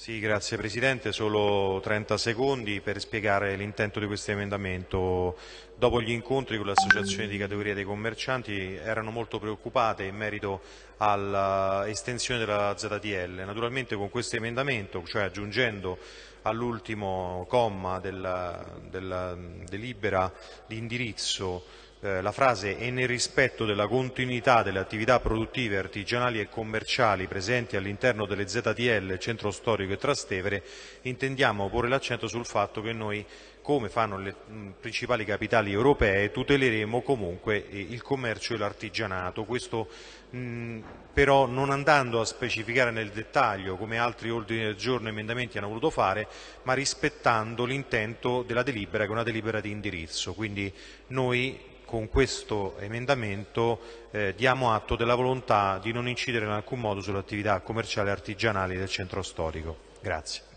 Sì, grazie Presidente, solo 30 secondi per spiegare l'intento di questo emendamento. Dopo gli incontri con le associazioni di categoria dei commercianti erano molto preoccupate in merito all'estensione della ZTL. Naturalmente con questo emendamento, cioè aggiungendo all'ultimo comma della delibera di indirizzo eh, la frase «e nel rispetto della continuità delle attività produttive, artigianali e commerciali presenti all'interno delle ZTL Centro Storico e Trastevere», intendiamo porre l'accento sul fatto che noi, come fanno le principali capitali europee, tuteleremo comunque eh, il commercio e l'artigianato. Questo mh, però non andando a specificare nel dettaglio, come altri ordini del giorno e emendamenti hanno voluto fare, ma rispettando l'intento della delibera, che è una delibera di indirizzo. Quindi noi con questo emendamento eh, diamo atto della volontà di non incidere in alcun modo sulle attività commerciali e artigianali del centro storico. Grazie.